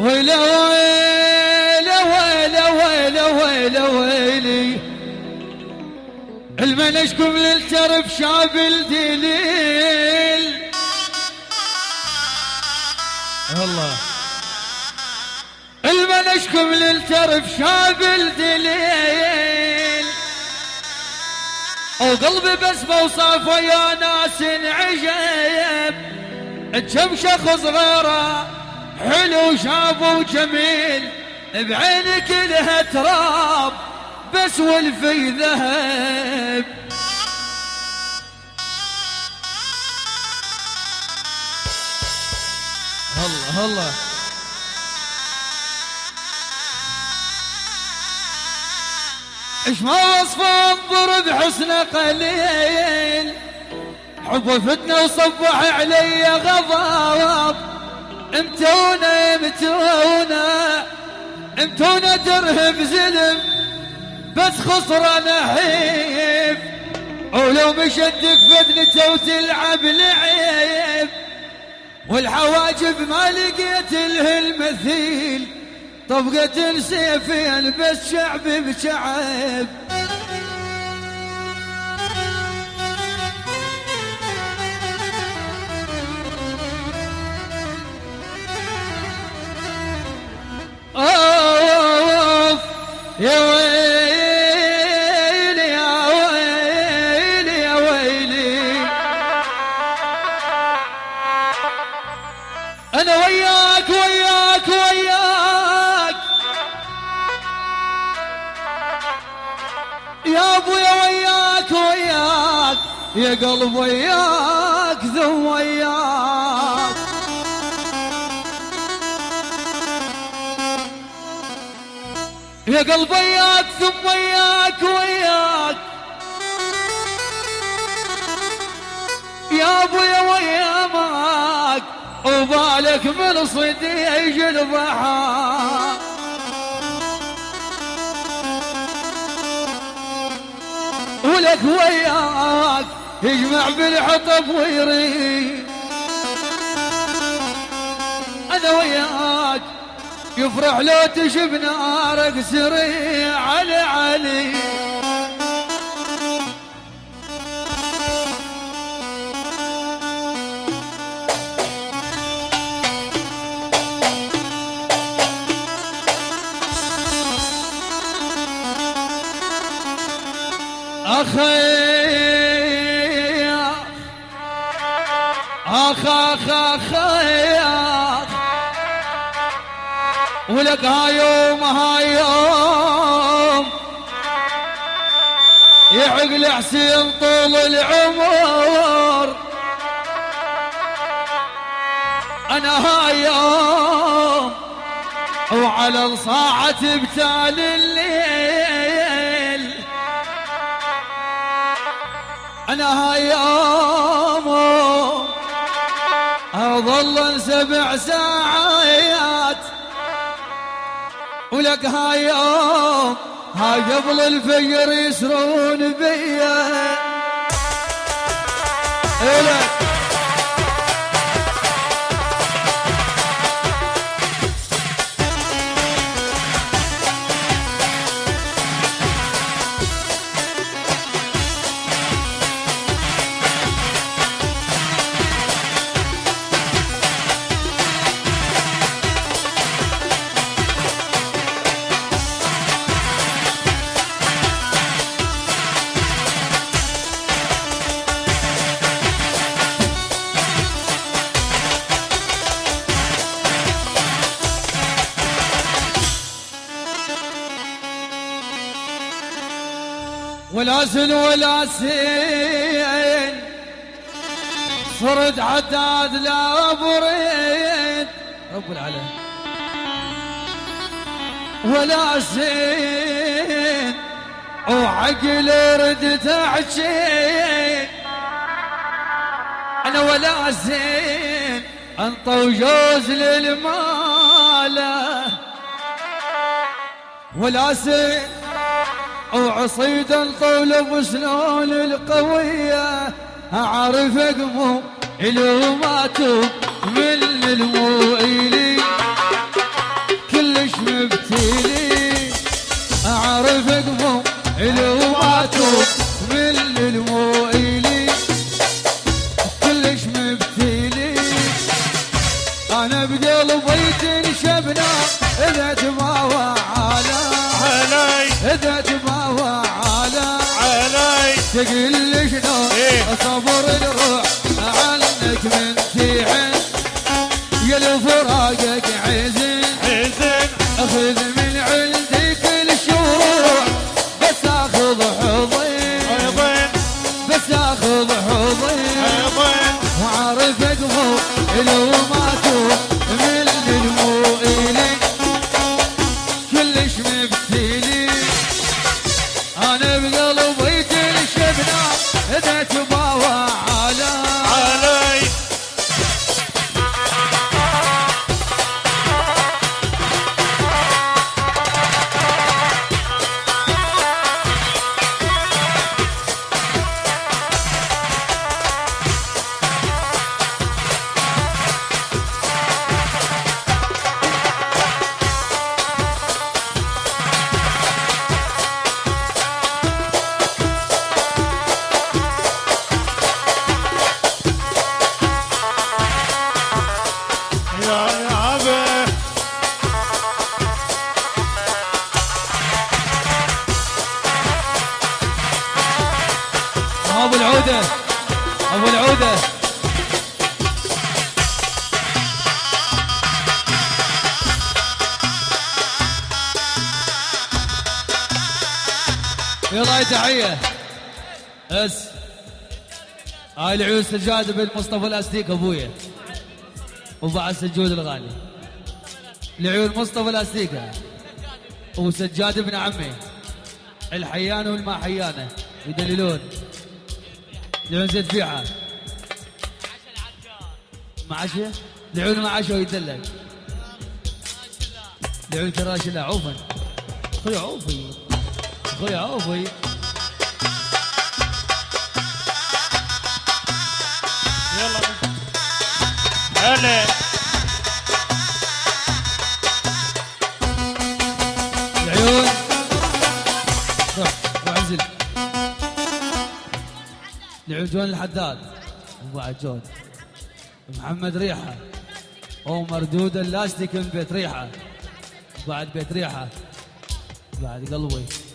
ويلا ويلي المنشكم للترف شاب الدليل. الله المنشكم للترف شاب الدليل. وقلبي بس بوصافه يا ناس عجب كم شخص غيره حلو شاب وجميل بعينك لها تراب بس والفي ذهب. الله الله. إيش ما وصف انظر بحسن قليل حب فتنة وصبح علي غضب. امتونا امتونا امتونا درهم زلم بس خسران حيف. ولو مشدك فدنته وتلعب لعيب والحواجب ما لقيت له المثيل طبقة سيفين بس شعب بشعب. يا ويلي يا ويلي يا ويلي. أنا وياك وياك وياك. يا أبويا وياك وياك. يا قلب وياك ذو وياك. يا قلب وياك ثم وياك. وياك يا أبويا ويا وبالك من صديق الضحى ولك وياك يجمع بالحطب ويريد. أنا وياك يفرح لو تشب نارك سريع علي علي. أخي ولك هايوم. هايوم يعقل حسين طول العمر. أنا هايوم. وعلى الصاعة بتال الليل. أنا هايوم. أظل سبع ساعات. ولك هاي يوم هاي قبل الفجر يسرون بيا؟ إلك. ولا سن ولا سين صرت عداد لا بريد. رب العالمين. ولا سين وعقل ردت احكي أنا ولا زين انطوا جوز للماله ولا زين وعصيدا طول شلون القوية أعرف مو إلو ماتو من الموئلي كلش مبتلي علي that you يلا تحية. أس. هاي العيون سجاد بن مصطفى الاستيك أبويا. وبعد سجود الغالي. العيون مصطفى الاستيكه وسجاد ابن عمي. الحيان والما حيانه. يدللون. لعيون زيد فيعه مع عشاء لعيون مع عشاء ويدلل لعيون كراش لا عوفا أخوي عوفي أخوي عوفي يلا. هلا. العيون. روح روح انزل. العيون جون الحداد. وبعد جون محمد ريحة. أو مردود اللاستيك من بيت ريحة. بعد بيت ريحة. بعد قلبي